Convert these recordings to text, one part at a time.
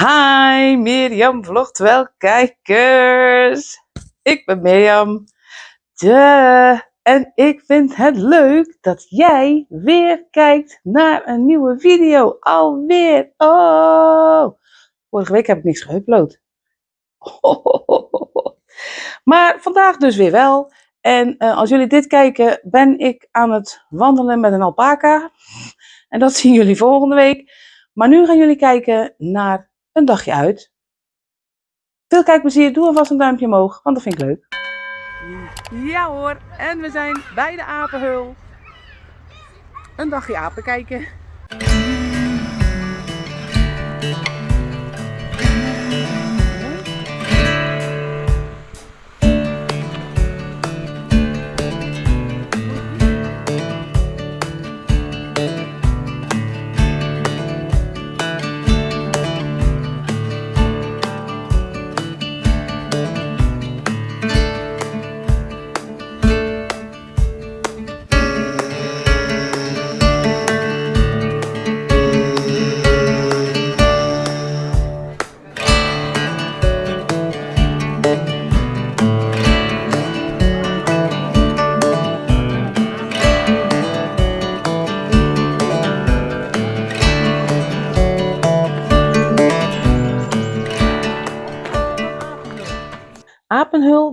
Hi Mirjam vlogt wel kijkers. Ik ben Mirjam. De. En ik vind het leuk dat jij weer kijkt naar een nieuwe video. Alweer. Oh. Vorige week heb ik niks geüpload. Maar vandaag dus weer wel. En uh, als jullie dit kijken, ben ik aan het wandelen met een alpaca. En dat zien jullie volgende week. Maar nu gaan jullie kijken naar een dagje uit. Veel kijkplezier, doe alvast een duimpje omhoog, want dat vind ik leuk. Ja hoor, en we zijn bij de apenhul. Een dagje apen kijken.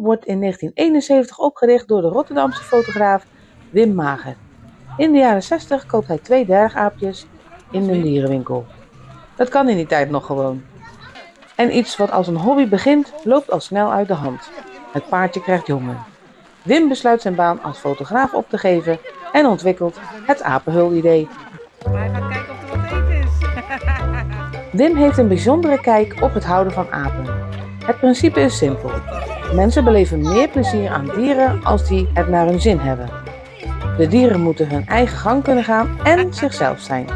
Wordt in 1971 opgericht door de Rotterdamse fotograaf Wim Mager. In de jaren 60 koopt hij twee dwergaapjes in een dierenwinkel. Dat kan in die tijd nog gewoon. En iets wat als een hobby begint, loopt al snel uit de hand. Het paardje krijgt jongen. Wim besluit zijn baan als fotograaf op te geven en ontwikkelt het apenhul-idee. Hij gaat kijken of er wat eten is. Wim heeft een bijzondere kijk op het houden van apen. Het principe is simpel. Mensen beleven meer plezier aan dieren als die het naar hun zin hebben. De dieren moeten hun eigen gang kunnen gaan en zichzelf zijn.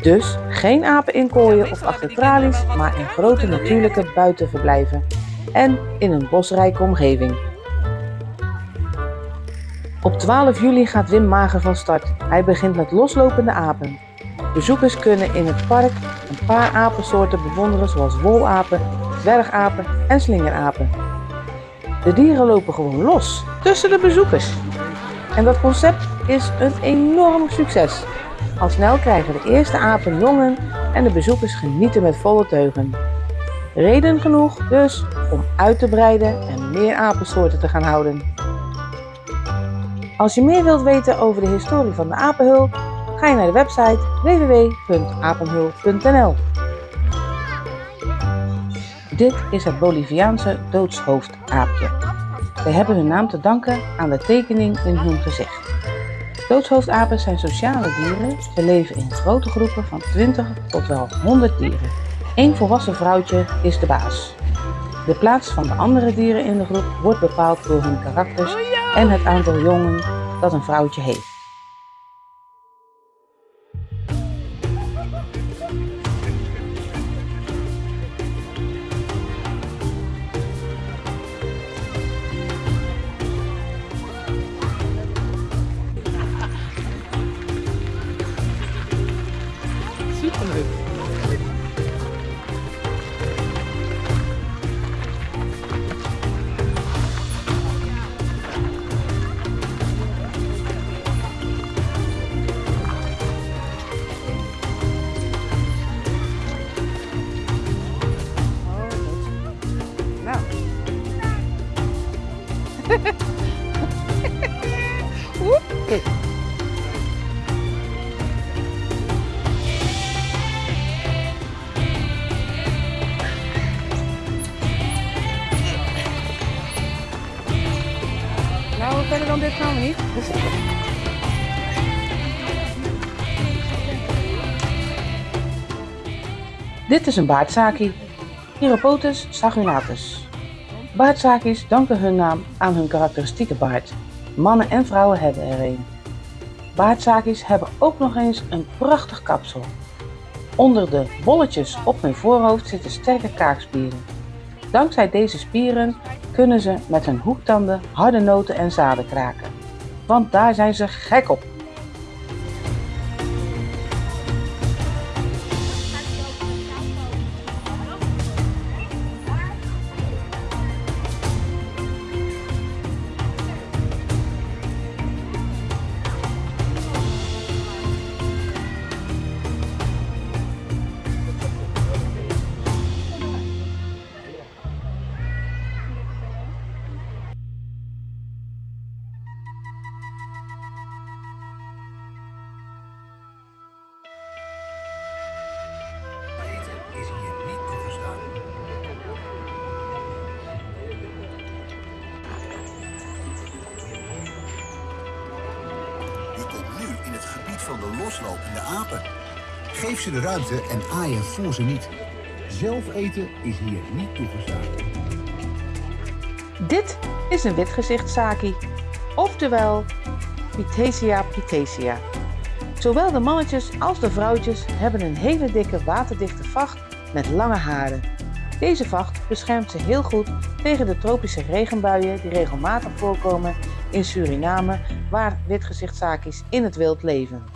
Dus geen apen inkooien of achter tralies, maar in grote natuurlijke buitenverblijven en in een bosrijke omgeving. Op 12 juli gaat Wim Mager van start. Hij begint met loslopende apen. Bezoekers kunnen in het park een paar apensoorten bewonderen zoals wolapen, dwergapen en slingerapen. De dieren lopen gewoon los tussen de bezoekers. En dat concept is een enorm succes. Al snel krijgen de eerste apen jongen en de bezoekers genieten met volle teugen. Reden genoeg dus om uit te breiden en meer apensoorten te gaan houden. Als je meer wilt weten over de historie van de apenhul, ga je naar de website www.apenhul.nl. Dit is het Boliviaanse doodshoofdaapje. Ze hebben hun naam te danken aan de tekening in hun gezicht. Doodshoofdapen zijn sociale dieren. Ze leven in grote groepen van 20 tot wel 100 dieren. Eén volwassen vrouwtje is de baas. De plaats van de andere dieren in de groep wordt bepaald door hun karakters en het aantal jongen dat een vrouwtje heeft. シッと gaan we. Dit is een baardzaki. Chiropotus sagunatus. Baardzakis danken hun naam aan hun karakteristieke baard. Mannen en vrouwen hebben er een. Baardzakis hebben ook nog eens een prachtig kapsel. Onder de bolletjes op hun voorhoofd zitten sterke kaakspieren. Dankzij deze spieren kunnen ze met hun hoektanden harde noten en zaden kraken. Want daar zijn ze gek op. van de loslopende apen. Geef ze de ruimte en aai en voer ze niet. Zelf eten is hier niet toegestaan. Dit is een witgezichtsaki, oftewel Pithecia pithecia. Zowel de mannetjes als de vrouwtjes hebben een hele dikke waterdichte vacht met lange haren. Deze vacht beschermt ze heel goed tegen de tropische regenbuien die regelmatig voorkomen in Suriname, waar witgezichtsakis in het wild leven.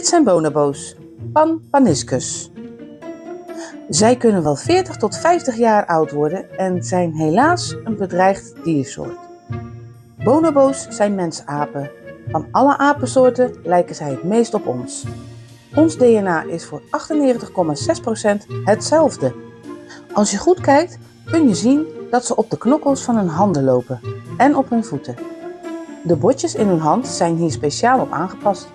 Dit zijn bonobo's, Pan paniscus. Zij kunnen wel 40 tot 50 jaar oud worden en zijn helaas een bedreigd diersoort. Bonobo's zijn mensapen. Van alle apensoorten lijken zij het meest op ons. Ons DNA is voor 98,6% hetzelfde. Als je goed kijkt, kun je zien dat ze op de knokkels van hun handen lopen en op hun voeten. De botjes in hun hand zijn hier speciaal op aangepast.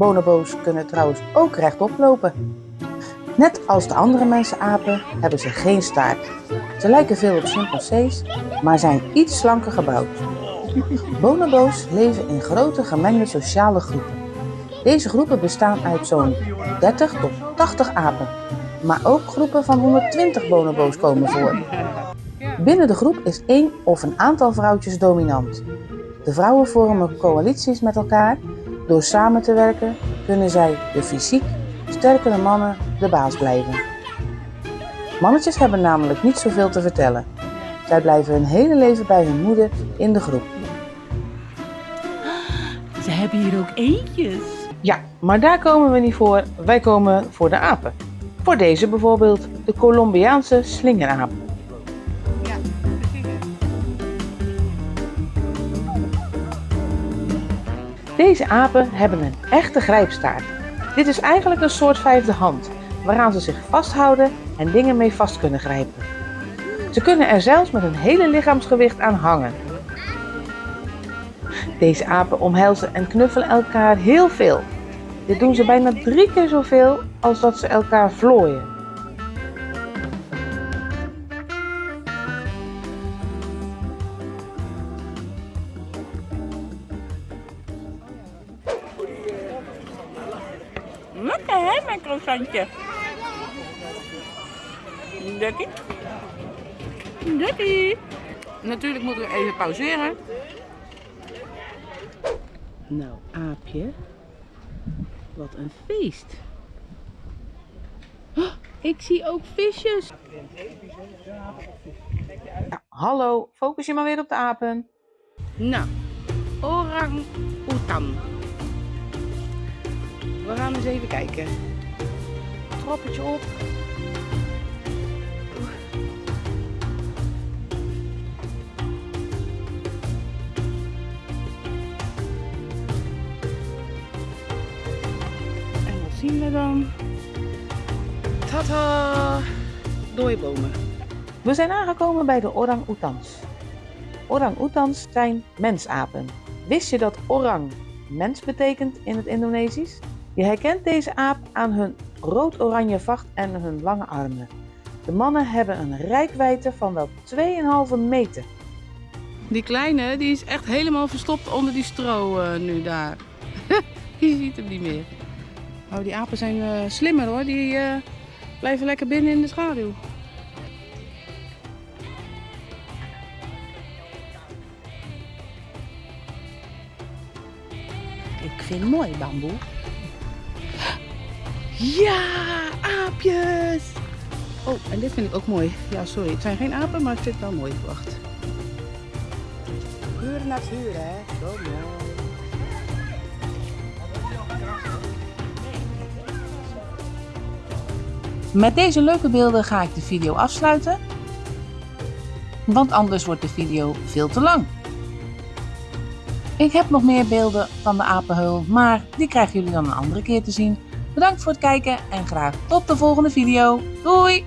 Bonobo's kunnen trouwens ook rechtop lopen. Net als de andere mensenapen hebben ze geen staart. Ze lijken veel op chimpansees, maar zijn iets slanker gebouwd. Bonobo's leven in grote gemengde sociale groepen. Deze groepen bestaan uit zo'n 30 tot 80 apen, maar ook groepen van 120 bonobo's komen voor. Binnen de groep is één of een aantal vrouwtjes dominant. De vrouwen vormen coalities met elkaar. Door samen te werken kunnen zij de fysiek sterkere mannen de baas blijven. Mannetjes hebben namelijk niet zoveel te vertellen. Zij blijven hun hele leven bij hun moeder in de groep. Ze hebben hier ook eentjes. Ja, maar daar komen we niet voor. Wij komen voor de apen. Voor deze bijvoorbeeld, de Colombiaanse slingeraap. Deze apen hebben een echte grijpstaart. Dit is eigenlijk een soort vijfde hand, waaraan ze zich vasthouden en dingen mee vast kunnen grijpen. Ze kunnen er zelfs met een hele lichaamsgewicht aan hangen. Deze apen omhelzen en knuffelen elkaar heel veel. Dit doen ze bijna drie keer zoveel als dat ze elkaar vlooien. Lekker. Lekker. Natuurlijk moeten we even pauzeren. Nou, aapje. Wat een feest. Oh, ik zie ook visjes. Ja, hallo, focus je maar weer op de apen. Nou, orang oetan. We gaan eens even kijken. Trappetje op. zien we dan? Tata! Dooibomen. We zijn aangekomen bij de orang-oetans. Orang-oetans zijn mensapen. Wist je dat orang mens betekent in het Indonesisch? Je herkent deze aap aan hun rood-oranje vacht en hun lange armen. De mannen hebben een rijkwijde van wel 2,5 meter. Die kleine, die is echt helemaal verstopt onder die stro eh, nu daar. Je ziet hem niet meer. Oh, die apen zijn eh, slimmer hoor. Die eh, blijven lekker binnen in de schaduw. vind het mooi, bamboe. Ja, aapjes! Oh, en dit vind ik ook mooi. Ja, sorry, het zijn geen apen, maar ik vind het wel mooi. Wacht. Pure natuur, hè? Zo mooi. Met deze leuke beelden ga ik de video afsluiten. Want anders wordt de video veel te lang. Ik heb nog meer beelden van de apenheul, maar die krijgen jullie dan een andere keer te zien. Bedankt voor het kijken en graag tot de volgende video. Doei!